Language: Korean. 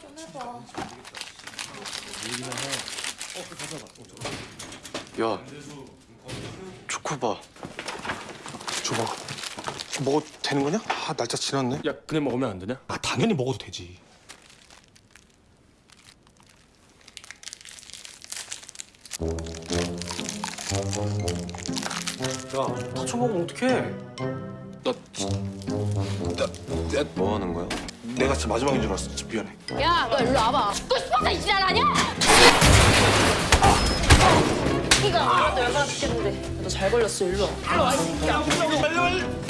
좀 해봐. 야, 초코바. 줘봐. 먹어도 되는 거냐? 아 날짜 지났네. 야 그냥 먹으면 안 되냐? 아 당연히 먹어도 되지. 야, 다 쳐먹으면 어떡해? 나, 나, 나, 뭐 하는 거야? 내가 진짜 마지막인 줄 알았어. 진짜 미안해. 야, 너 일로 와봐. 죽고 싶어서 이 지랄 아니야? 이거 알아도 열받아 죽겠는데. 너 잘 걸렸어, 일로 와. 일로 와, 이 새끼야.